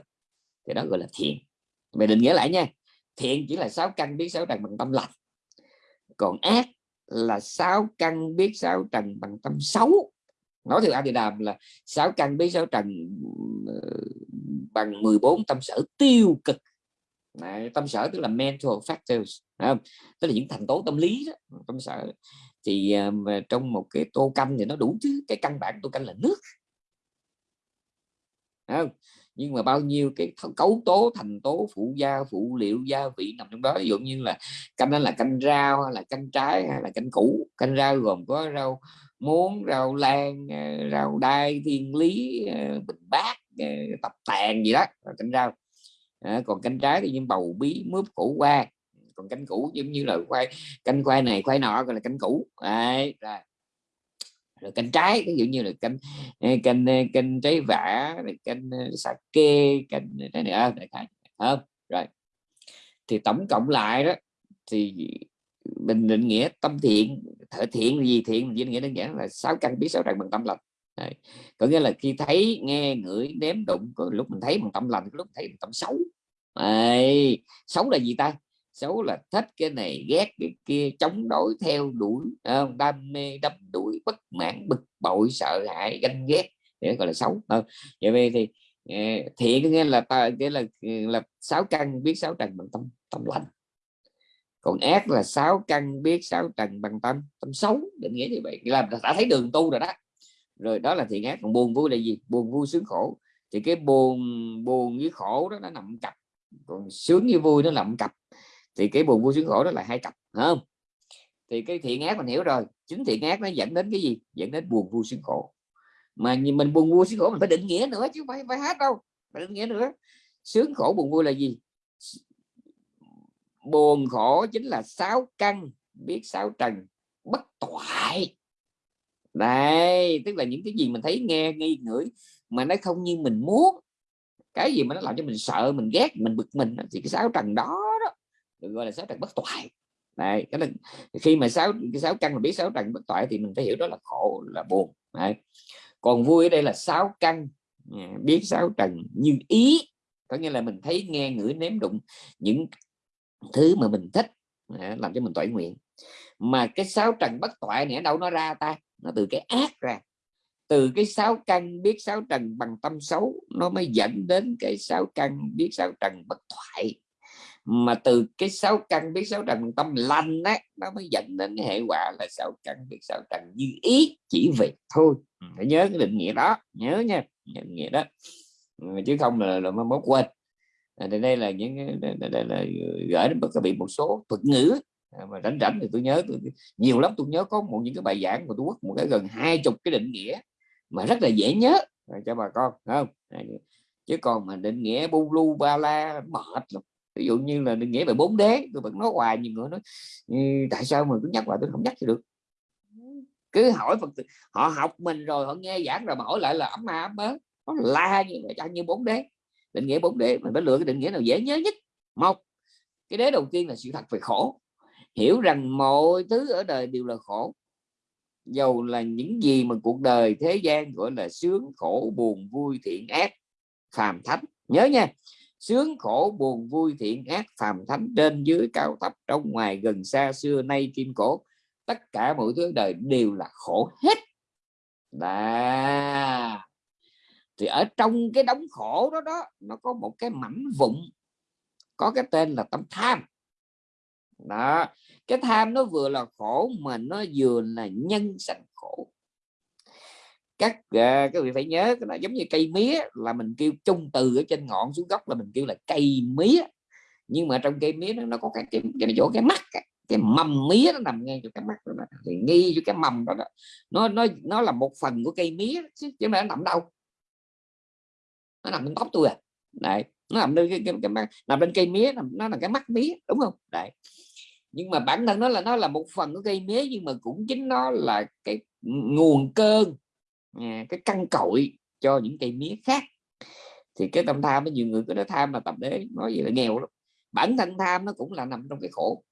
thì đó gọi là thiện. Mày định nghĩa lại nha, thiện chỉ là sáu căn biết sáu trần bằng tâm lành, còn ác là sáu căn biết sáu trần bằng tâm xấu nói theo A Đàm là sáu căn bí sáu trần ờ, bằng 14 tâm sở tiêu cực. Đấy, tâm sở tức là mental factors không? tức là những thành tố tâm lý đó, tâm sở thì um, trong một cái tô canh thì nó đủ thứ cái căn bản tô canh là nước. Không? nhưng mà bao nhiêu cái cấu tố thành tố phụ gia phụ liệu gia vị nằm trong đó. Ví dụ như là canh đó là canh rau hay là canh trái hay là canh củ. Canh rau gồm có rau muốn rau lan ờ, rau đai thiên lý ờ, bình bát ờ, tập tàn gì đó cánh rau à, còn cánh trái thì như bầu bí mướp củ qua còn cánh củ giống như là khoai cánh khoai này khoai nọ gọi là cánh củ. Đấy, rồi rồi canh trái ví dụ như là canh canh canh trái vả canh sake canh cánh này đại không rồi. Thì tổng cộng lại đó thì mình định nghĩa tâm thiện, thể thiện gì thiện Định nghĩa đơn giản là sáu căn biết sáu trần bằng tâm lành Đấy. có nghĩa là khi thấy, nghe, ngửi, nếm, đụng, có lúc mình thấy bằng tâm lành, có lúc thấy bằng tâm xấu Đấy. xấu là gì ta xấu là thích cái này, ghét cái kia, chống đối theo đuổi không? đam mê, đắm đuổi, bất mãn, bực bội, sợ hãi, ganh ghét để gọi là xấu không? vậy vì thì ờ, thiện có nghĩa là ta, nghĩa là là sáu căn biết sáu trần bằng tâm tâm lành còn ác là sáu căn biết sáu trần bằng tâm tâm xấu định nghĩa như vậy. Là đã thấy đường tu rồi đó. Rồi đó là thiện ác, còn buồn vui là gì? Buồn vui sướng khổ. Thì cái buồn buồn với khổ đó, nó nằm cặp. Còn sướng với vui nó nằm cặp. Thì cái buồn vui sướng khổ đó là hai cặp không? Thì cái thiện ác mình hiểu rồi. Chính thiện ác nó dẫn đến cái gì? Dẫn đến buồn vui sướng khổ. Mà mình buồn vui sướng khổ, mình phải định nghĩa nữa chứ phải phải hát đâu. Phải định nghĩa nữa. Sướng khổ, buồn vui là gì? Buồn khổ chính là sáu căn, biết sáu trần, bất toại. Đây, tức là những cái gì mình thấy nghe, nghi, ngửi mà nó không như mình muốn. Cái gì mà nó làm cho mình sợ, mình ghét, mình bực mình thì cái sáu trần đó đó được gọi là sáu trần bất toại. Này cái là khi mà sáu, cái sáu căn mà biết sáu trần bất toại thì mình phải hiểu đó là khổ, là buồn. Đấy. còn vui ở đây là sáu căn à, biết sáu trần như ý. Có nghĩa là mình thấy, nghe, ngửi, nếm đụng những thứ mà mình thích à, làm cho mình toại nguyện. Mà cái sáu trần bất toại này ở đâu nó ra ta? Nó từ cái ác ra. Từ cái sáu căn biết sáu trần bằng tâm xấu nó mới dẫn đến cái sáu căn biết sáu trần bất thoại mà từ cái sáu căn biết sáu trần tâm lành á nó mới dẫn đến cái hệ quả là sáu căn biết sáu trần như ý chỉ việc thôi. Ừ, phải nhớ cái định nghĩa đó nhớ nha định nghĩa đó. Ừ, chứ không là là mới quên. à, À, thì đây là những đây, đây là ờ, gửi đến các vị một số thuật ngữ. À, mà rảnh rảnh thì tôi nhớ tôi, nhiều lắm tôi nhớ có một những cái bài giảng của tôi quốc một cái gần hai chục cái định nghĩa mà rất là dễ nhớ. Cho bà con không? Chứ còn mà định nghĩa bu lu ba la mệt lắm. Ví dụ như là định nghĩa về bốn đế tôi vẫn nói hoài nhiều người nói ừ, tại sao mà cứ nhắc hoài? Tôi không nhắc được. Cứ hỏi Phật họ học mình rồi họ nghe giảng rồi mà hỏi lại là ấm ma ấm mớ nó la như vậy như bốn đế định nghĩa bốn đế, mình phải lựa cái định nghĩa nào dễ nhớ nhất. Một, cái đế đầu tiên là sự thật về khổ. Hiểu rằng mọi thứ ở đời đều là khổ. Dầu là những gì mà cuộc đời thế gian gọi là sướng, khổ, buồn, vui, thiện, ác, phàm thánh. Nhớ nha, sướng, khổ, buồn, vui, thiện, ác, phàm thánh trên dưới cao thấp, trong ngoài, gần xa, xưa, nay, kim cổ, tất cả mọi thứ đời đều là khổ hết. Đà thì ở trong cái đống khổ đó đó nó có một cái mảnh vụn có cái tên là tâm tham. Đó cái tham nó vừa là khổ mà nó vừa là nhân sanh khổ. Các uh, các vị phải nhớ cái là giống như cây mía là mình kêu chung từ ở trên ngọn xuống gốc là mình kêu là cây mía. Nhưng mà trong cây mía nó, nó có cái cái, cái chỗ cái mắt cái, cái mầm mía nó nằm ngay chỗ cái mắt đó, thì nghi cho cái mầm đó, đó. Nó nó nó là một phần của cây mía chứ chứ mà nó nằm đâu nó nằm trên tóc tôi à. Này nó nằm lên cái, cái, cái, cái nằm lên cây mía nó là cái mắt mía đúng không? Đấy. Nhưng mà bản thân nó là nó là một phần của cây mía nhưng mà cũng chính nó là cái nguồn cơn à, cái căn cội cho những cây mía khác. Thì cái tâm tham với nhiều người cứ nói tham là tập đế nói gì là nghèo lắm. Bản thân tham nó cũng là nằm trong cái khổ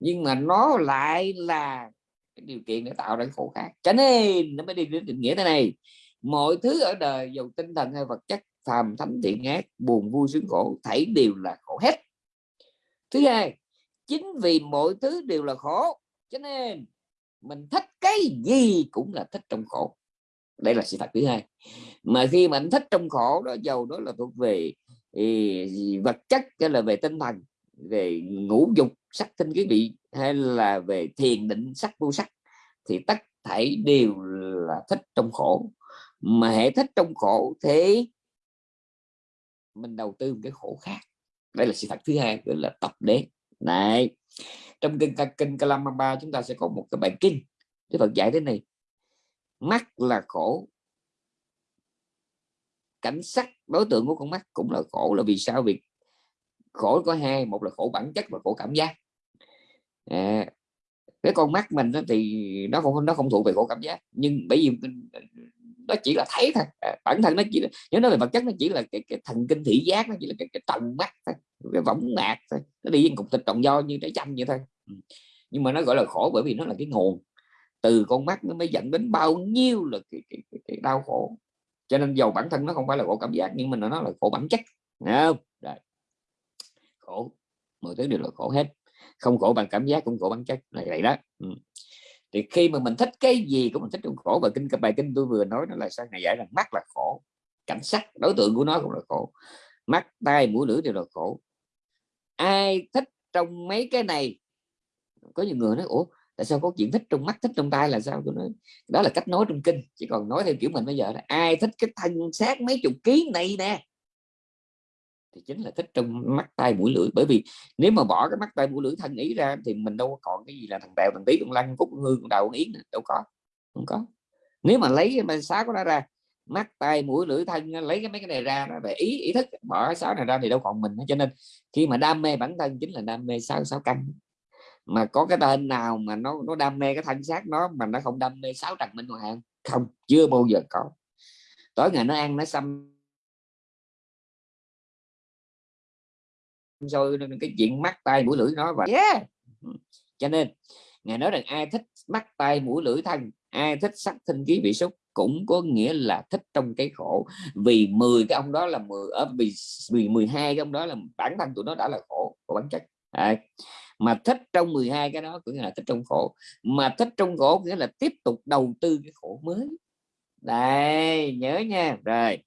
nhưng mà nó lại là cái điều kiện để tạo ra cái khổ khác. Cho nên nó mới đi đến định nghĩa thế này. Mọi thứ ở đời dù tinh thần hay vật chất phàm thánh thiện ác, buồn vui sướng khổ, thảy đều là khổ hết. Thứ hai, chính vì mọi thứ đều là khổ, cho nên mình thích cái gì cũng là thích trong khổ. Đây là sự thật thứ hai. Mà khi mình thích trong khổ đó giàu đó là thuộc về vật chất hay là về tinh thần, về ngũ dục, sắc tinh cái vị, hay là về thiền định, sắc vô sắc, thì tất thảy đều là thích trong khổ. Mà hệ thích trong khổ thế mình đầu tư một cái khổ khác. Đây là sự thật thứ hai gọi là tập đế. Này trong kinh kinh Kalamamba chúng ta sẽ có một cái bài kinh Đức Phật dạy thế này. Mắt là khổ. Cảnh sắc đối tượng của con mắt cũng là khổ. Là vì sao? Vì khổ có hai một là khổ bản chất và khổ cảm giác. À, cái con mắt mình đó thì nó không nó không thuộc về khổ cảm giác. Nhưng bởi vì nó chỉ là thấy thôi. À, bản thân nó chỉ là nếu nói về vật chất nó chỉ là cái, cái thần kinh thị giác nó chỉ là cái, cái tròng mắt thôi cái võng mạc thôi nó đi với cục thịt tròn do như trái chanh vậy thôi. Ừ. nhưng mà nó gọi là khổ bởi vì nó là cái nguồn. Từ con mắt nó mới dẫn đến bao nhiêu là cái, cái, cái, cái đau khổ. Cho nên dầu bản thân nó không phải là khổ cảm giác nhưng mà nó là khổ bản chất. Không? Rồi. khổ. Mọi thứ đều là khổ hết. Không khổ bằng cảm giác cũng khổ bản chất. Là vậy đó. Ừ thì khi mà mình thích cái gì cũng mình, thích trong khổ và kinh, bài kinh tôi vừa nói nó là sao ngày giải rằng mắt là khổ, cảnh sắc, đối tượng của nó cũng là khổ, mắt, tai, mũi, lưỡi đều là khổ. Ai thích trong mấy cái này? Có nhiều người nói, ủa, tại sao có chuyện thích trong mắt, thích trong tay là sao? Tôi nói, đó là cách nói trong kinh. Chỉ còn nói theo kiểu mình bây giờ là, ai thích cái thân xác mấy chục ký này nè? Thì chính là thích trong mắt tay mũi lưỡi. Bởi vì nếu mà bỏ cái mắt tay mũi lưỡi thân ý ra thì mình đâu còn cái gì là thằng bèo, thằng tí thằng lăng cúc hương con đầu con yến đâu có, không có. Nếu mà lấy mà sáu của nó ra, mắt tay mũi lưỡi thân lấy cái mấy cái này ra nó về ý ý thức, bỏ cái sáu này ra thì đâu còn mình cho nên khi mà đam mê bản thân chính là đam mê sáu sáu căn mà có cái tên nào mà nó nó đam mê cái thân xác nó mà nó không đam mê sáu trần minh hoàng? Không, chưa bao giờ có. Tối ngày nó ăn, nó xăm rồi cái chuyện mắt tay mũi lưỡi nó và yeah. cho nên ngài nói rằng ai thích mắt tay mũi lưỡi thân ai thích sắc thân ký vị xúc cũng có nghĩa là thích trong cái khổ. Vì 10 cái ông đó là 10 ở vì vì 12 cái ông đó là bản thân tụi nó đã là khổ của bản chất. À, mà thích trong 12 cái đó cũng là thích trong khổ. Mà thích trong khổ nghĩa là tiếp tục đầu tư cái khổ mới. Đây nhớ nha. Rồi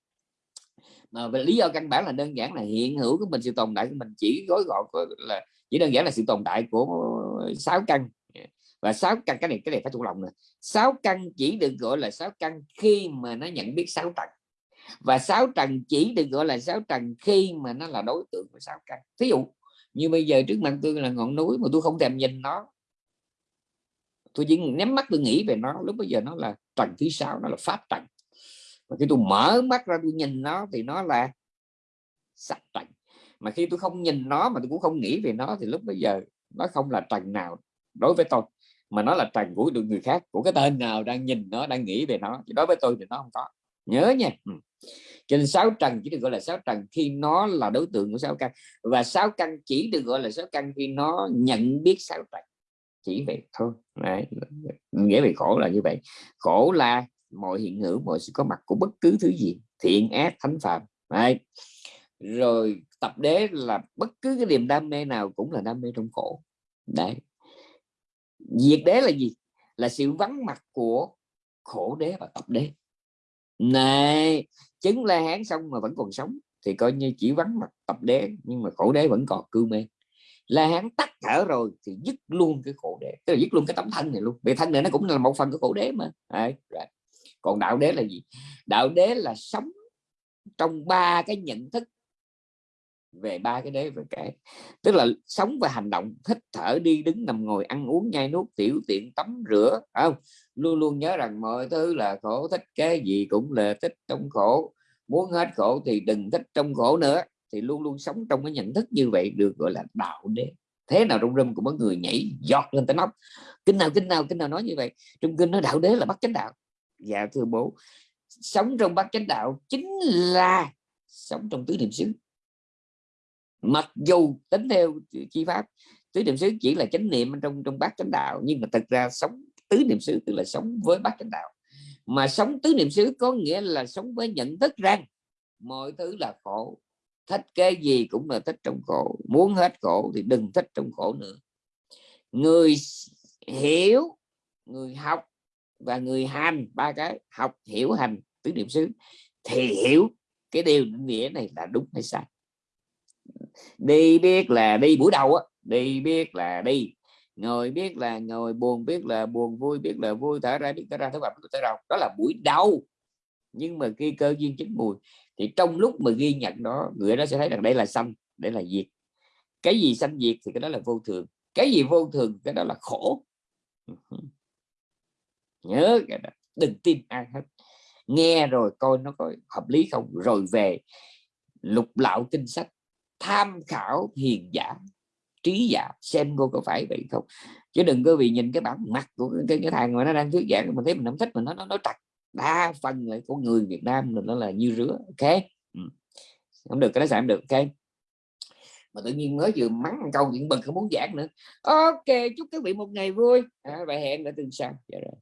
mà về lý do căn bản là đơn giản là hiện hữu của mình, sự tồn tại của mình chỉ gói gọn là, chỉ đơn giản là sự tồn tại của sáu căn. Và sáu căn, cái này cái này phải thuộc lòng nè. Sáu căn chỉ được gọi là sáu căn khi mà nó nhận biết sáu trần và sáu trần chỉ được gọi là sáu trần khi mà nó là đối tượng của sáu căn. Thí dụ, như bây giờ trước mặt tôi là ngọn núi mà tôi không thèm nhìn nó, tôi chỉ nhắm mắt tôi nghĩ về nó, lúc bây giờ nó là trần thứ sáu, nó là pháp trần mà khi tôi mở mắt ra tôi nhìn nó thì nó là sạch trần. Mà khi tôi không nhìn nó mà tôi cũng không nghĩ về nó thì lúc bây giờ nó không là trần nào đối với tôi, mà nó là trần của được người khác, của cái tên nào đang nhìn nó, đang nghĩ về nó. Thì đối với tôi thì nó không có. Nhớ nha. Ừ. cho nên sáu trần chỉ được gọi là sáu trần khi nó là đối tượng của sáu căn. Và sáu căn chỉ được gọi là sáu căn khi nó nhận biết sáu trần. Chỉ vậy thôi. Đấy. nghĩa về khổ là như vậy. Khổ là mọi hiện hữu mọi sự có mặt của bất cứ thứ gì thiện ác thánh phạm Đấy. rồi tập đế là bất cứ cái niềm đam mê nào cũng là đam mê trong khổ. Đấy. Diệt đế là gì? Là sự vắng mặt của khổ đế và tập đế. Này chứng la hán xong mà vẫn còn sống thì coi như chỉ vắng mặt tập đế nhưng mà khổ đế vẫn còn cư mê. La hán tắt thở rồi thì dứt luôn cái khổ đế tức là dứt luôn cái tấm thân này luôn. Vì thân này nó cũng là một phần của khổ đế mà. Đấy, right còn đạo đế là gì? Đạo đế là sống trong ba cái nhận thức về ba cái đế về cái tức là sống và hành động thích thở, đi đứng, nằm ngồi, ăn uống, nhai nuốt, tiểu tiện, tắm, rửa không? Luôn luôn nhớ rằng mọi thứ là khổ, thích cái gì cũng là thích trong khổ. Muốn hết khổ thì đừng thích trong khổ nữa. Thì luôn luôn sống trong cái nhận thức như vậy được gọi là đạo đế. Thế nào rung râm của mấy người nhảy giọt lên tới nóc. Kinh nào kinh nào kinh nào nói như vậy. Trong kinh nói đạo đế là bắt chánh đạo dạ thưa bố. Sống trong bát chánh đạo chính là sống trong tứ niệm xứ. Mặc dù tính theo chi pháp, tứ niệm xứ chỉ là chánh niệm trong trong bát chánh đạo, nhưng mà thật ra sống tứ niệm xứ, tức là sống với bát chánh đạo. Mà sống tứ niệm xứ có nghĩa là sống với nhận thức rằng mọi thứ là khổ. Thích cái gì cũng là thích trong khổ. Muốn hết khổ thì đừng thích trong khổ nữa. Người hiểu, người học và người hành ba cái, học, hiểu hành, tứ niệm xứ, thì hiểu cái điều nghĩa này là đúng hay sai. Đi biết là đi buổi đầu á, đi biết là đi. Ngồi biết là ngồi, buồn biết là buồn, vui biết là vui, thở ra biết thở ra, thở vào thở ra. Đó là buổi đầu. Nhưng mà khi cơ duyên chín mùi, thì trong lúc mà ghi nhận đó, người đó sẽ thấy rằng đây là xanh đây là diệt. Cái gì xanh diệt thì cái đó là vô thường. Cái gì vô thường cái đó là khổ nhớ cái đó. đừng tin ai hết. Nghe rồi coi nó có hợp lý không? Rồi về lục lạo kinh sách tham khảo hiền giả trí giả xem cô có phải vậy không? Chứ đừng có vì nhìn cái bản mặt của cái, cái thằng mà nó đang thuyết giảng mình thấy mình không thích mình nó nó nói trật đa phần là của người Việt Nam mình nó là như rứa ok? Ừ. không được cái đó sẽ không được ok? Mà tự nhiên mới vừa mắng câu chuyện bực không muốn giảng nữa. Ok chúc các vị một ngày vui. À, và hẹn ở tuần sau. Dạ rồi.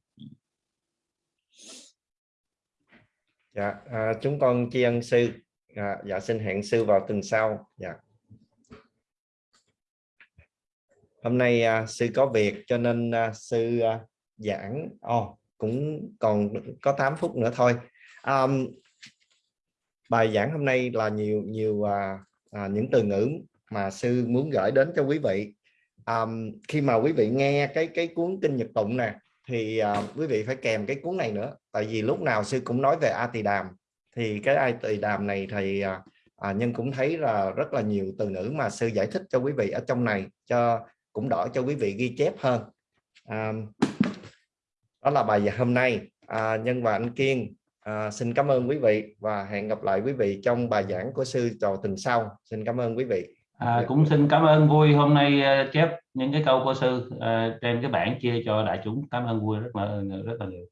Dạ à, chúng con tri ân sư. À, dạ xin hẹn sư vào tuần sau. Dạ. Hôm nay à, sư có việc cho nên à, sư à, giảng. Oh, cũng còn có 8 phút nữa thôi. Um, bài giảng hôm nay là nhiều nhiều à, à, những từ ngữ mà sư muốn gửi đến cho quý vị. Um, khi mà quý vị nghe cái cái cuốn kinh nhật tụng nè thì uh, quý vị phải kèm cái cuốn này nữa tại vì lúc nào sư cũng nói về a tỳ đàm. Thì cái a tỳ đàm này thì uh, à, à nhưng cũng thấy là rất là nhiều từ ngữ mà sư giải thích cho quý vị ở trong này cho cũng đỡ cho quý vị ghi chép hơn. À, đó là bài hôm nay. À, nhân và anh Kiên à, xin cảm ơn quý vị và hẹn gặp lại quý vị trong bài giảng của sư trò tình sau. Xin cảm ơn quý vị. À, cũng xin cảm ơn vui. Hôm nay uh, chép những cái câu của sư uh, trên cái bảng chia cho đại chúng. Cảm ơn vui rất là rất là nhiều.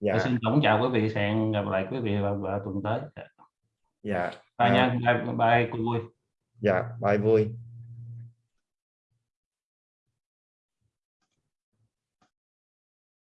Dạ. xin tổng chào quý vị hẹn gặp lại quý vị vào, vào tuần tới. Dạ. Bye à, nha. Bye, bye cô vui. Dạ bye vui